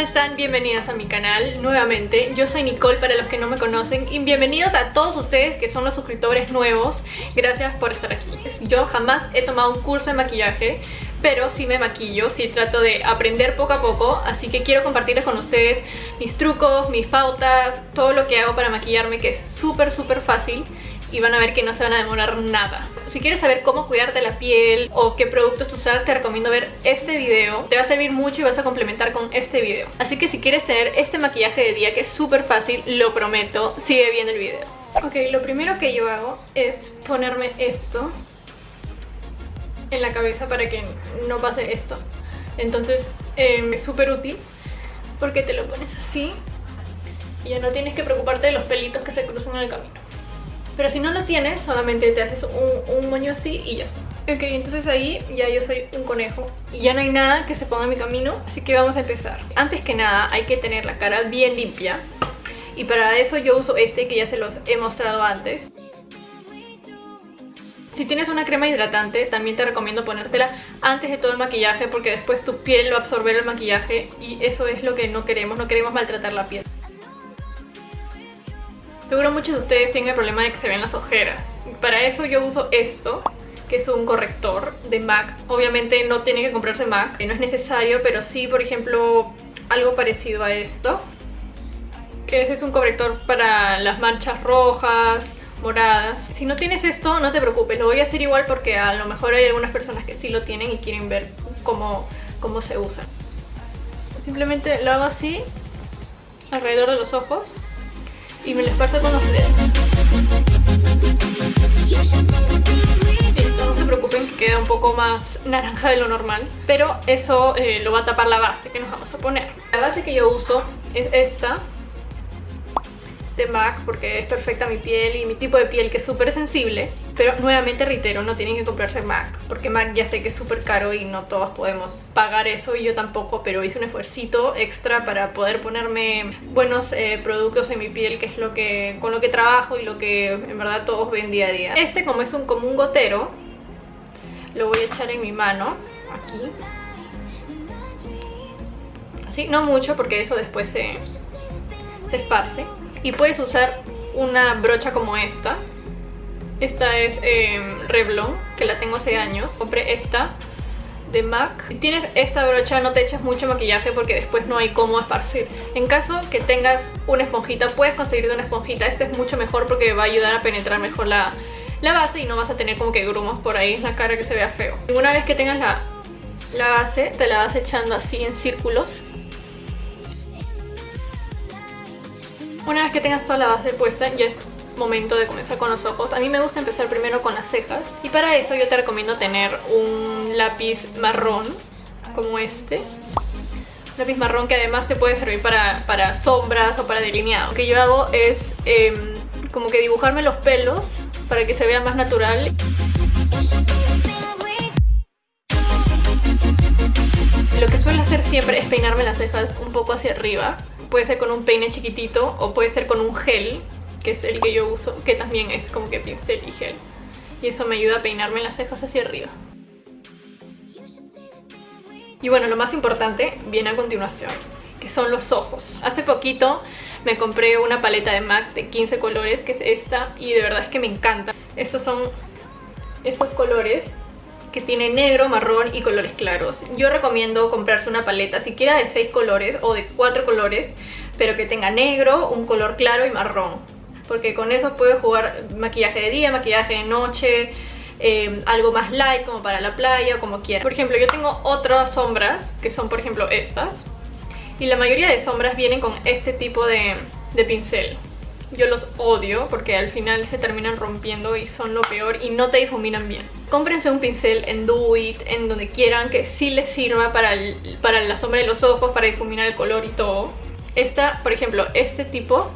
están? Bienvenidas a mi canal nuevamente. Yo soy Nicole para los que no me conocen y bienvenidos a todos ustedes que son los suscriptores nuevos. Gracias por estar aquí. Yo jamás he tomado un curso de maquillaje, pero sí me maquillo, sí trato de aprender poco a poco, así que quiero compartirles con ustedes mis trucos, mis pautas, todo lo que hago para maquillarme que es súper súper fácil y van a ver que no se van a demorar nada. Si quieres saber cómo cuidarte la piel o qué productos usar, te recomiendo ver este video. Te va a servir mucho y vas a complementar con este video. Así que si quieres tener este maquillaje de día que es súper fácil, lo prometo, sigue viendo el video. Ok, lo primero que yo hago es ponerme esto en la cabeza para que no pase esto. Entonces em, es súper útil porque te lo pones así y ya no tienes que preocuparte de los pelitos que se cruzan en el camino. Pero si no lo tienes, solamente te haces un, moño así y ya está. Ok, entonces ahí ya yo soy un conejo y ya no hay nada que se ponga en mi camino, así que vamos a empezar. Antes que nada hay que tener la cara bien limpia y para eso yo uso este que ya se los he mostrado antes. Si tienes una crema hidratante, también te recomiendo ponértela antes de todo el maquillaje porque después tu piel va a absorber el maquillaje y eso es lo que no queremos, no queremos maltratar la piel. Seguro muchos de ustedes tienen el problema de que se ven las ojeras. Para eso yo uso esto, que es un corrector de MAC. Obviamente no tiene que comprarse MAC, no es necesario, pero sí, por ejemplo, algo parecido a esto. Que ese es un corrector para las manchas rojas, moradas. Si no tienes esto, no te preocupes, lo voy a hacer igual porque a lo mejor hay algunas personas que sí lo tienen y quieren ver cómo, cómo se usa. Simplemente lo hago así, alrededor de los ojos y me lo esparzo con los dedos. no se preocupen que queda un poco más naranja de lo normal, pero eso eh, lo va a tapar la base que nos vamos a poner. La base que yo uso es esta, MAC porque es perfecta mi piel y mi tipo de piel que es súper sensible pero nuevamente reitero, no tienen que comprarse MAC porque MAC ya sé que es súper caro y no todas podemos pagar eso y yo tampoco pero hice un esfuercito extra para poder ponerme buenos eh, productos en mi piel que es lo que con lo que trabajo y lo que en verdad todos ven día a día. Este como es un como un gotero lo voy a echar en mi mano aquí. Así, no mucho porque eso después se, se esparce y puedes usar una brocha como esta. Esta es eh, Revlon, que la tengo hace años. Compré esta de MAC. Si tienes esta brocha no te eches mucho maquillaje porque después no hay cómo esparcir. En caso que tengas una esponjita, puedes conseguir una esponjita. Esta es mucho mejor porque va a ayudar a penetrar mejor la, la base y no vas a tener como que grumos por ahí en la cara que se vea feo. Una vez que tengas la, la base, te la vas echando así en círculos Una vez que tengas toda la base puesta ya es momento de comenzar con los ojos. A mí me gusta empezar primero con las cejas y para eso yo te recomiendo tener un lápiz marrón como este. Un lápiz marrón que además te puede servir para, sombras o para delineado. Lo que yo hago es em, como que dibujarme los pelos para que se vea más natural. Lo que suelo hacer siempre es peinarme las cejas un poco hacia arriba puede ser con un peine chiquitito o puede ser con un gel, que es el que yo uso, que también es como que pincel y gel. Y eso me ayuda a peinarme las cejas hacia arriba. Y bueno, lo más importante viene a continuación, que son los ojos. Hace poquito me compré una paleta de MAC de 15 colores, que es esta, y de verdad es que me encanta. Estos son estos colores que tiene negro, marrón y colores claros. Yo recomiendo comprarse una paleta siquiera de 6 colores o de 4 colores, pero que tenga negro, un color claro y marrón. Porque con eso puedes jugar maquillaje de día, maquillaje de noche, eh, algo más light como para la playa o como quieras. Por ejemplo, yo tengo otras sombras, que son por ejemplo estas. Y la mayoría de sombras vienen con este tipo de pincel. Yo los odio porque al final se terminan rompiendo y son lo peor y no te difuminan bien. Cómprense un pincel en Do It, en donde quieran, que sí les sirva para, para la sombra de los ojos, para difuminar el color y todo. Esta, por ejemplo, este tipo,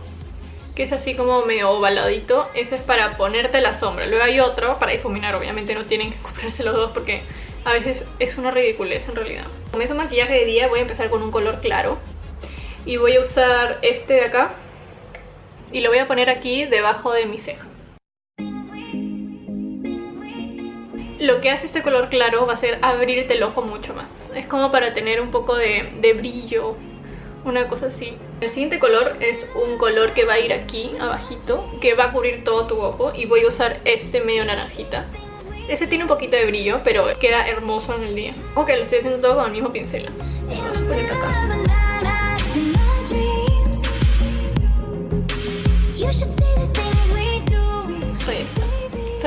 que es así como medio ovaladito, eso es para ponerte la sombra. Luego hay otro para difuminar, obviamente no tienen que comprarse los dos porque a veces es una ridiculez en realidad. Como es maquillaje de día voy a empezar con un color claro. Y voy a usar este de acá, y lo voy lo que hace este color claro va a ser abrirte el ojo mucho más. Es como para tener un poco de, de brillo, una cosa así. El siguiente color es un color que va a ir aquí, abajito, que va a cubrir todo tu ojo y voy a usar este medio naranjita. Ese tiene un poquito de brillo, pero queda hermoso en el día. Ok, lo estoy haciendo todo con el mismo pincel. Vamos a poner acá.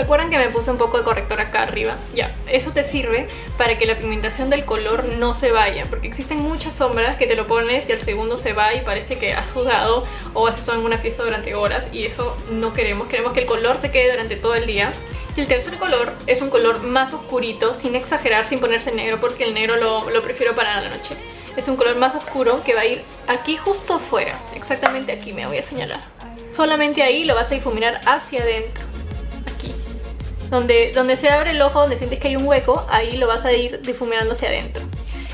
¿Se acuerdan que me puse un poco de corrector acá arriba? Ya, eso te sirve para que la pigmentación del color no se vaya Porque existen muchas sombras que te lo pones y al segundo se va y parece que has sudado O has estado en una fiesta durante horas y eso no queremos. Queremos que el color se quede durante todo el día. Y el tercer color es un color más oscurito, sin exagerar, sin ponerse negro Porque el negro lo, lo prefiero para la noche. Es un color más oscuro que va a ir aquí justo afuera Exactamente aquí me voy a señalar. Solamente ahí lo vas a difuminar hacia adentro donde, donde se abre el ojo, donde sientes que hay un hueco, ahí lo vas a ir difuminando hacia adentro.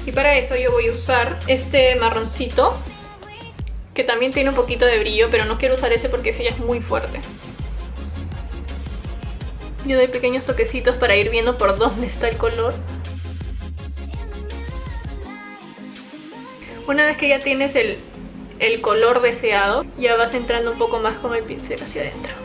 Y para eso yo voy a usar este marroncito, que también tiene un poquito de brillo, pero no quiero usar ese porque ese ya es muy fuerte. Yo doy pequeños toquecitos para ir viendo por dónde está el color. Una vez que ya tienes el, el color deseado, ya vas entrando un poco más con el pincel hacia adentro.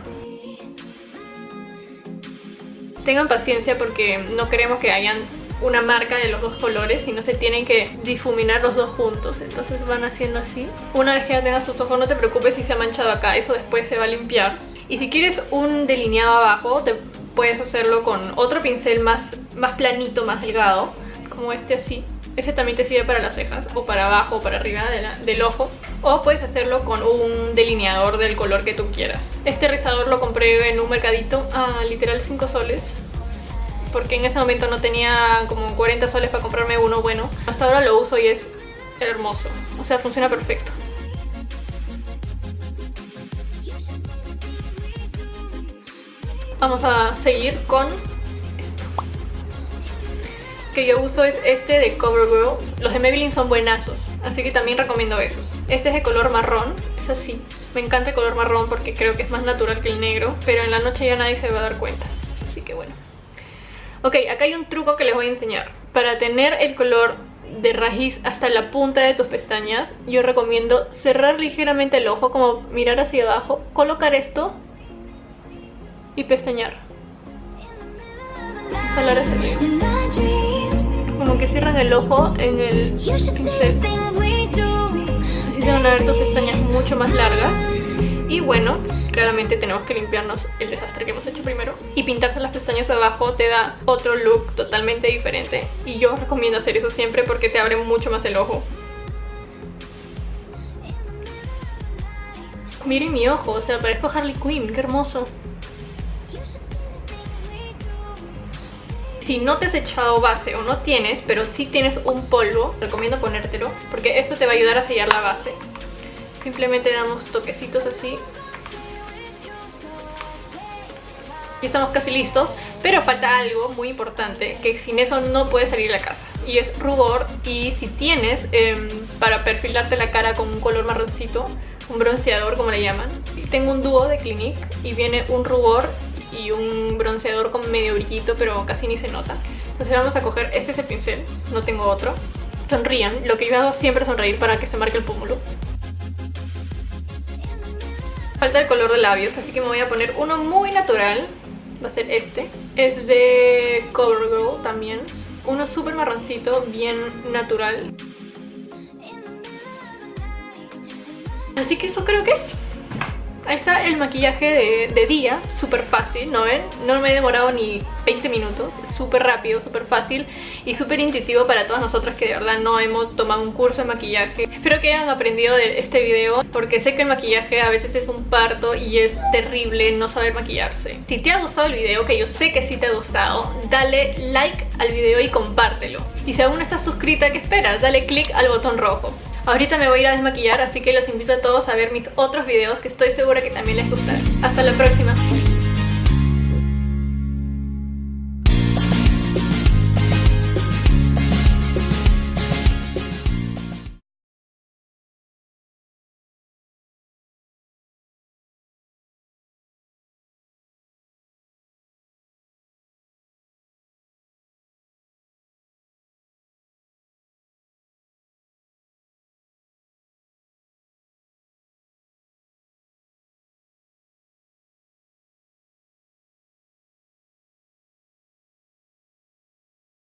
Tengan paciencia porque no queremos que hayan una marca de los dos colores y no se tienen que difuminar los dos juntos. Entonces van haciendo así. Una vez que ya tengas tus ojos no te preocupes si se ha manchado acá eso después se va a limpiar. Y si quieres un delineado abajo te puedes hacerlo con otro pincel más, más planito, más delgado como este así. Ese también te sirve para las cejas o para abajo o para arriba del ojo o puedes hacerlo con un delineador del color que tú quieras este rizador lo compré en un mercadito a literal 5 soles porque en ese momento no tenía como 40 soles para comprarme uno bueno. Hasta ahora lo uso y es hermoso, o sea, funciona perfecto. Vamos a seguir con esto. Que yo uso es este de CoverGirl. Los de Maybelline son buenazos, así que también recomiendo esos. Este es de color marrón, es así. Me encanta el color marrón porque creo que es más natural que el negro, pero en la noche ya nadie se va a dar cuenta. Así que bueno. Ok, acá hay un truco que les voy a enseñar. Para tener el color de raíz hasta la punta de tus pestañas, yo recomiendo cerrar ligeramente el ojo, como mirar hacia abajo, colocar esto y pestañear. Jalar hacia arriba. Como que cierran el ojo en el pincel. Así se van a ver tus pestañas mucho más largas. Y bueno, claramente tenemos que limpiarnos el desastre que hemos hecho primero. Y pintarse las pestañas abajo te da otro look totalmente diferente. Y yo recomiendo hacer eso siempre porque te abre mucho más el ojo. Miren mi ojo, o sea, parezco Harley Quinn, qué hermoso. Si no te has echado base o no tienes, pero sí tienes un polvo, recomiendo ponértelo porque esto te va a ayudar a sellar la base. Simplemente damos toquecitos así. Y estamos casi listos, pero falta algo muy importante, que sin eso no puedes salir de la casa. Y es rubor, y si tienes em, para perfilarte la cara con un color marroncito, un bronceador como le llaman. Tengo un dúo de Clinique y viene un rubor y un bronceador con medio brillito, pero casi ni se nota. Entonces vamos a coger, este es el pincel, no tengo otro. Sonrían, lo que yo hago siempre sonreír para que se marque el pómulo. Falta el color de labios, así que me voy a poner uno muy natural. Va a ser este. Es de CoverGirl también. Uno súper marroncito, bien natural. Así que eso creo que es. Ahí está el maquillaje de, de día, súper fácil, ¿no ven? No me he demorado ni 20 minutos, súper rápido, súper fácil y súper intuitivo para todas nosotras que de verdad no hemos tomado un curso de maquillaje. Espero que hayan aprendido de este video porque sé que el maquillaje a veces es un parto y es terrible no saber maquillarse. Si te ha gustado el video, que yo sé que sí te ha gustado, dale like al video y compártelo. Y si aún no estás suscrita, ¿qué esperas? Dale click al botón rojo. Ahorita me voy a ir a desmaquillar, así que los invito a todos a ver mis otros videos que estoy segura que también les gustarán. Hasta la próxima.